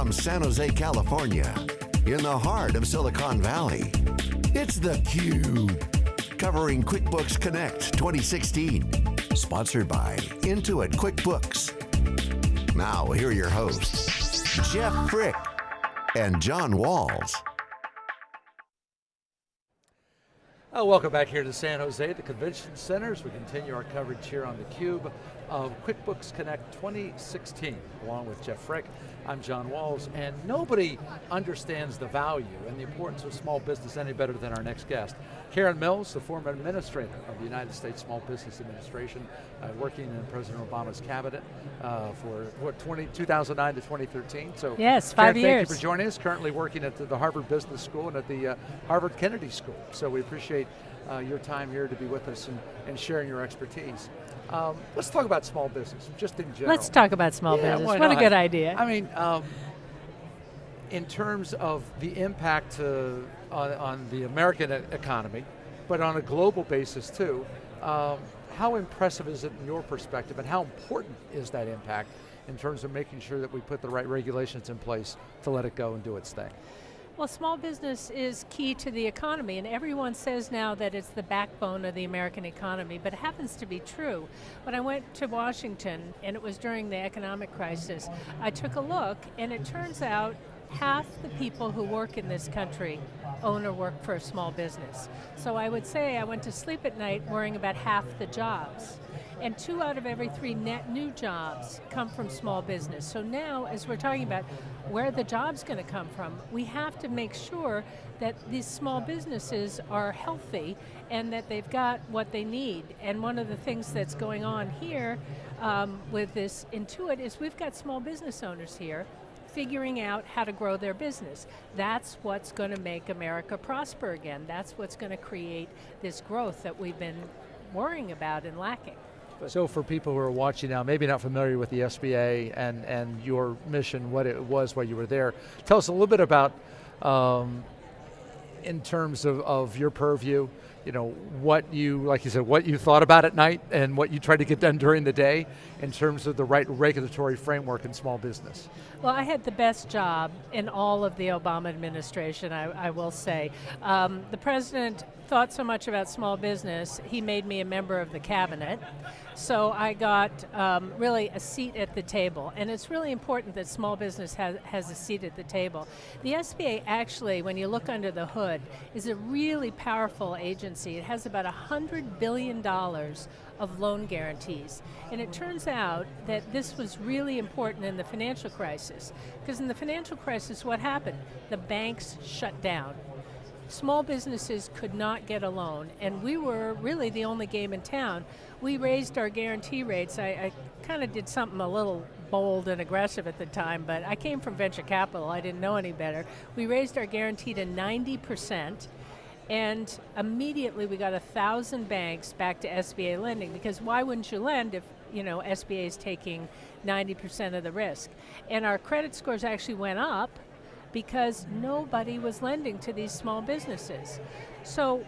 from San Jose, California, in the heart of Silicon Valley, it's theCUBE. Covering QuickBooks Connect 2016. Sponsored by Intuit QuickBooks. Now, here are your hosts, Jeff Frick and John Walls. Oh, welcome back here to San Jose, the Convention Centers. We continue our coverage here on theCUBE of QuickBooks Connect 2016, along with Jeff Frick. I'm John Walls, and nobody understands the value and the importance of small business any better than our next guest. Karen Mills, the former administrator of the United States Small Business Administration, uh, working in President Obama's cabinet uh, for what, 20, 2009 to 2013. So, yes, five Karen, years. Thank you for joining us. Currently working at the, the Harvard Business School and at the uh, Harvard Kennedy School. So we appreciate uh, your time here to be with us and, and sharing your expertise. Um, let's talk about small business, just in general. Let's talk about small yeah, business. What a good idea. I mean, um, in terms of the impact to, on, on, the American economy, but on a global basis too, um, how impressive is it in your perspective and how important is that impact in terms of making sure that we put the right regulations in place to let it go and do its thing? Well, small business is key to the economy, and everyone says now that it's the backbone of the American economy, but it happens to be true. When I went to Washington, and it was during the economic crisis, I took a look, and it turns out half the people who work in this country own or work for a small business. So I would say I went to sleep at night worrying about half the jobs. And two out of every three net new jobs come from small business. So now, as we're talking about where the job's going to come from, we have to make sure that these small businesses are healthy and that they've got what they need. And one of the things that's going on here um, with this Intuit is we've got small business owners here figuring out how to grow their business. That's what's going to make America prosper again. That's what's going to create this growth that we've been worrying about and lacking. So for people who are watching now, maybe not familiar with the SBA and, and your mission, what it was while you were there, tell us a little bit about, um, in terms of, of your purview, you know, what you, like you said, what you thought about at night and what you tried to get done during the day in terms of the right regulatory framework in small business. Well, I had the best job in all of the Obama administration, I, I will say. Um, the president thought so much about small business, he made me a member of the cabinet. So I got um, really a seat at the table. And it's really important that small business has, has a seat at the table. The SBA actually, when you look under the hood, is a really powerful agency. It has about $100 billion of loan guarantees. And it turns out that this was really important in the financial crisis. Because in the financial crisis, what happened? The banks shut down small businesses could not get a loan, and we were really the only game in town. We raised our guarantee rates. I, I kind of did something a little bold and aggressive at the time, but I came from venture capital, I didn't know any better. We raised our guarantee to 90%, and immediately we got a thousand banks back to SBA lending, because why wouldn't you lend if you know, SBA is taking 90% of the risk? And our credit scores actually went up, because nobody was lending to these small businesses. So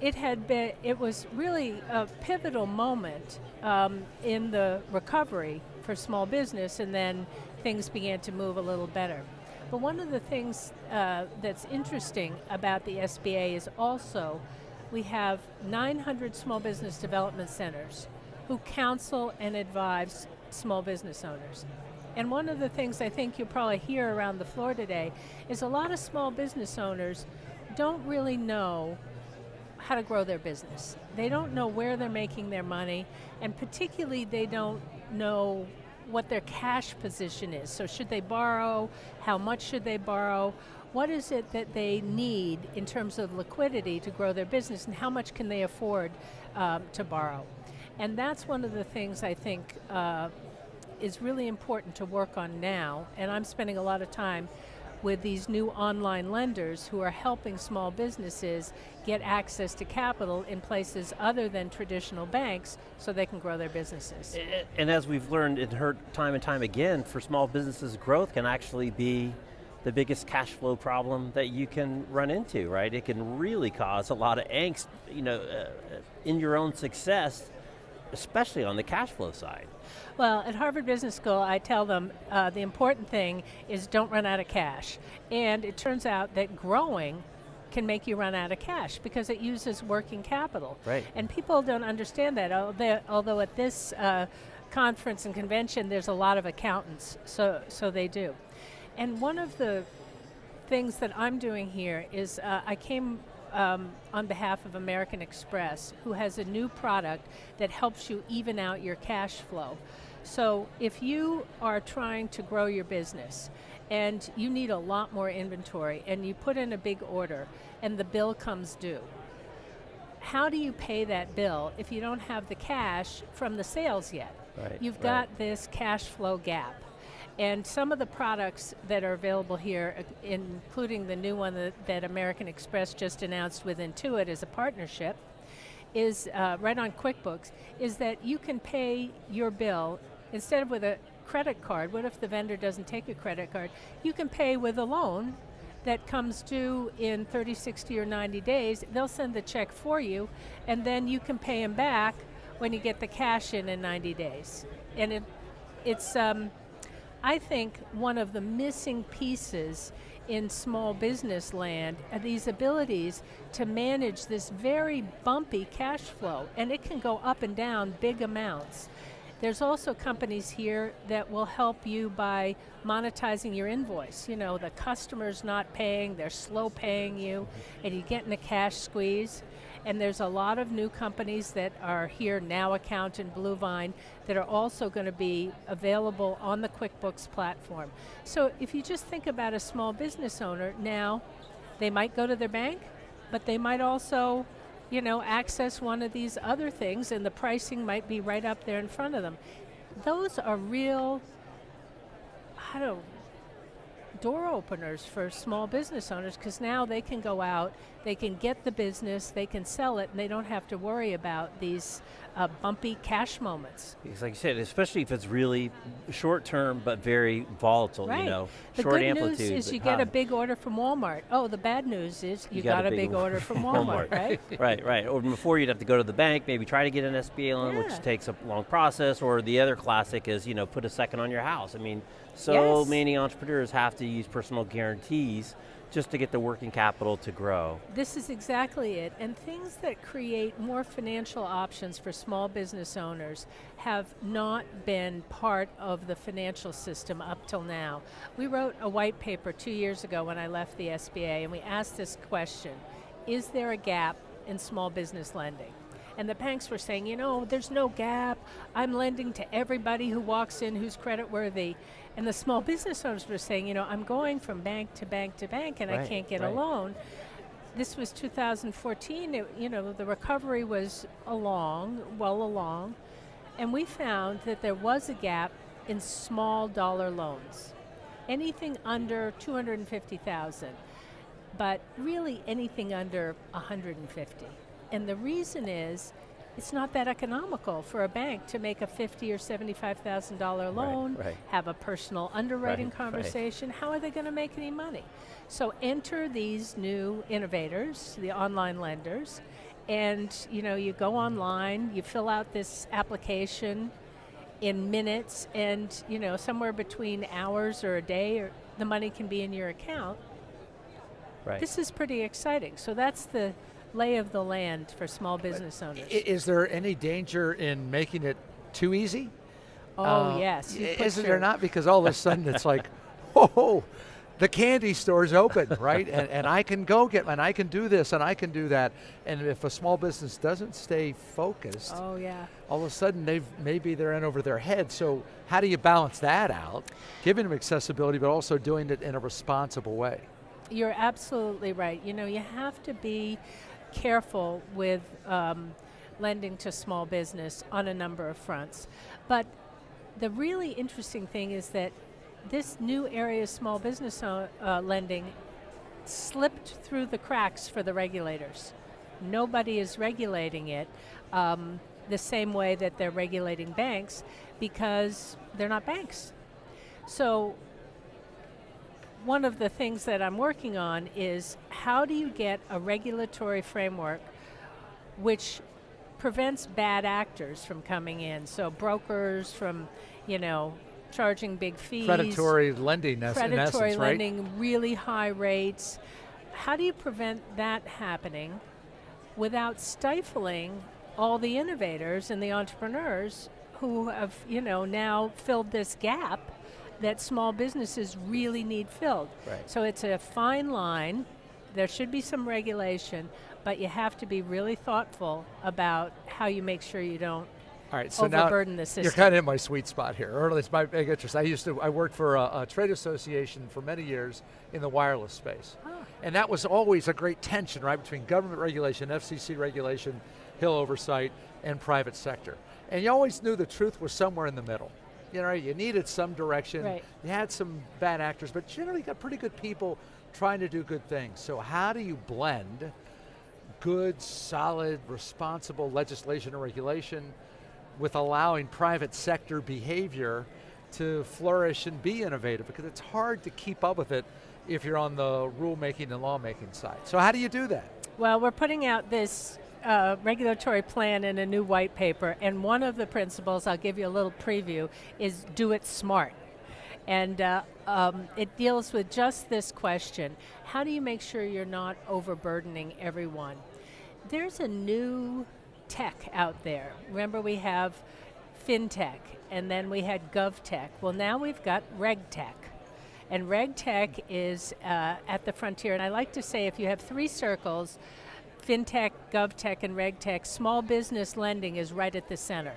it had been, it was really a pivotal moment um, in the recovery for small business and then things began to move a little better. But one of the things uh, that's interesting about the SBA is also we have 900 small business development centers who counsel and advise small business owners. And one of the things I think you'll probably hear around the floor today is a lot of small business owners don't really know how to grow their business. They don't know where they're making their money, and particularly they don't know what their cash position is. So should they borrow? How much should they borrow? What is it that they need in terms of liquidity to grow their business, and how much can they afford um, to borrow? And that's one of the things I think uh, is really important to work on now, and I'm spending a lot of time with these new online lenders who are helping small businesses get access to capital in places other than traditional banks so they can grow their businesses. And as we've learned and heard time and time again, for small businesses, growth can actually be the biggest cash flow problem that you can run into, right? It can really cause a lot of angst, you know, uh, in your own success, especially on the cash flow side. Well, at Harvard Business School, I tell them uh, the important thing is don't run out of cash. And it turns out that growing can make you run out of cash because it uses working capital. Right. And people don't understand that, although, at this uh, conference and convention there's a lot of accountants, so, so they do. And one of the things that I'm doing here is uh, I came um, on behalf of American Express, who has a new product that helps you even out your cash flow. So if you are trying to grow your business and you need a lot more inventory and you put in a big order and the bill comes due, how do you pay that bill if you don't have the cash from the sales yet? Right, You've right. got this cash flow gap. And some of the products that are available here, including the new one that, that American Express just announced with Intuit as a partnership, is uh, right on QuickBooks, is that you can pay your bill instead of with a credit card. What if the vendor doesn't take a credit card? You can pay with a loan that comes due in 30, 60, or 90 days. They'll send the check for you, and then you can pay them back when you get the cash in in 90 days. And it, it's, um, I think, one of the missing pieces in small business land are these abilities to manage this very bumpy cash flow, and it can go up and down big amounts. There's also companies here that will help you by monetizing your invoice. You know, the customer's not paying, they're slow paying you, and you get in a cash squeeze. And there's a lot of new companies that are here now, Account and Bluevine, that are also going to be available on the QuickBooks platform. So if you just think about a small business owner now, they might go to their bank, but they might also, you know, access one of these other things, and the pricing might be right up there in front of them. Those are real, I don't door openers for small business owners because now they can go out, they can get the business, they can sell it, and they don't have to worry about these uh, bumpy cash moments. Because like you said, especially if it's really short term but very volatile, Right. you know, the short good amplitude. news is you get high. a big order from Walmart. Oh, the bad news is you, got, a big, or- order from Walmart, right? right, right. Or before you'd have to go to the bank, maybe try to get an SBA loan, Yeah. which takes a long process. Or the other classic is, you know, put a second on your house. I mean, so Yes. many entrepreneurs have to use personal guarantees just to get the working capital to grow. This is exactly it. And things that create more financial options for small business owners have not been part of the financial system up till now. We wrote a white paper two years ago when I left the SBA, and we asked this question Is there a gap in small business lending? And the banks were saying, you know, there's no gap. I'm lending to everybody who walks in who's credit worthy. And the small business owners were saying, you know, I'm going from bank to bank to bank and I can't get a loan. This was 2014. It, you know, the recovery was along, well along, and we found that there was a gap in small dollar loans. Anything under 250,000, but really anything under 150. And the reason is it's not that economical for a bank to make a fifty or seventy-five thousand dollar loan, right. have a personal underwriting Right, right. conversation. How are they going to make any money? So enter these new innovators, the online lenders, and you know you go online, you fill out this application in minutes, and you know somewhere between hours or a day, or the money can be in your account. Right. This is pretty exciting. So that's the lay of the land for small business owners. Is there any danger in making it too easy? oh Uh, yes, you i- put Isn't your- there not? Because all of a sudden it's like, whoa, the candy store's open, right? And, and I can go get, and I can do this, and I can do that. And if a small business doesn't stay focused, Oh yeah. all of a sudden they've maybe they're in over their head. So how do you balance that out? Giving them accessibility, but also doing it in a responsible way. You're absolutely right. You know, you have to be careful with um, lending to small business on a number of fronts. But the really interesting thing is that this new area of small business uh, lending slipped through the cracks for the regulators. Nobody is regulating it um, the same way that they're regulating banks because they're not banks. So one of the things that I'm working on is how do you get a regulatory framework which prevents bad actors from coming in. So brokers from, you know, charging big fees. Predatory lending, predatory essence, lending, right? really high rates. How do you prevent that happening without stifling all the innovators and the entrepreneurs who have, you know, now filled this gap that small businesses really need filled. Right. So it's a fine line. There should be some regulation, but you have to be really thoughtful about how you make sure you don't All right, so now overburden the system. you're kind of in my sweet spot here, or at least my big interest. I used to, I worked for a, a trade association for many years in the wireless space. And that was always a great tension, right, between government regulation, FCC regulation, Hill oversight, and private sector. And you always knew the truth was somewhere in the middle. You know, you needed some direction. Right. You had some bad actors, but generally got pretty good people trying to do good things. So how do you blend good, solid, responsible legislation and regulation with allowing private sector behavior to flourish and be innovative because it's hard to keep up with it if you're on the rulemaking and lawmaking side. So how do you do that? Well, we're putting out this uh, regulatory plan in a new white paper, and one of the principles, I'll give you a little preview, is do it smart. And uh, um, it deals with just this question How do you make sure you're not overburdening everyone? There's a new tech out there. Remember, we have fintech, and then we had govtech. Well, now we've got regtech. And regtech is uh, at the frontier. And I like to say if you have three circles, fintech, govtech, and regtech, small business lending is right at the center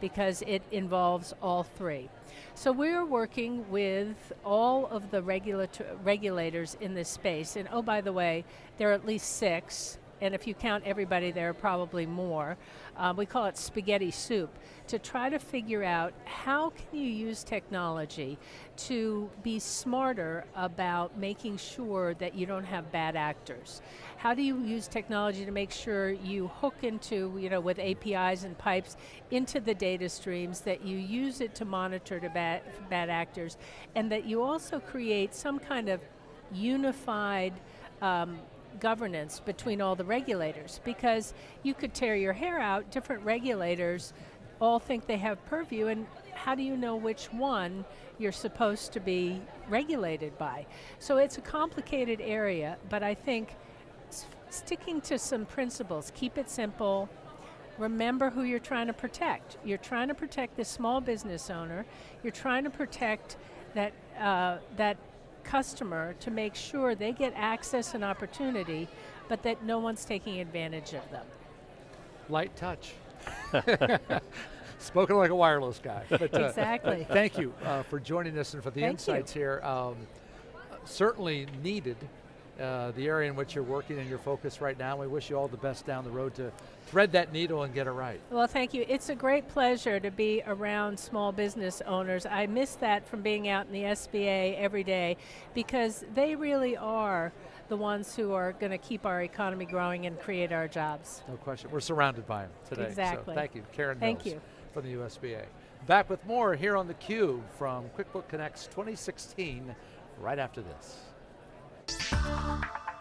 because it involves all three. So we're working with all of the regulators in this space. And oh, by the way, there are at least six and if you count everybody, there are probably more. Um, we call it spaghetti soup, to try to figure out how can you use technology to be smarter about making sure that you don't have bad actors. How do you use technology to make sure you hook into, you know, with APIs and pipes into the data streams, that you use it to monitor to bad, bad actors, and that you also create some kind of unified um, governance between all the regulators because you could tear your hair out, different regulators all think they have purview, and how do you know which one you're supposed to be regulated by? So it's a complicated area, but I think sticking to some principles, keep it simple, remember who you're trying to protect. You're trying to protect the small business owner, you're trying to protect that, uh, that customer to make sure they get access and opportunity, but that no one's taking advantage of them. Light touch. Spoken like a wireless guy. But, uh, exactly. Thank you uh, for joining us and for the Thank insights you. here. Um, certainly needed. Uh, the area in which you're working and your focus right now. We wish you all the best down the road to thread that needle and get it right. Well, thank you. It's a great pleasure to be around small business owners. I miss that from being out in the SBA every day because they really are the ones who are going to keep our economy growing and create our jobs. No question. We're surrounded by them today. Exactly. So thank you, Karen Thank Mills you. from the USBA. Back with more here on theCUBE from QuickBook Connects 2016 right after this. Thank you.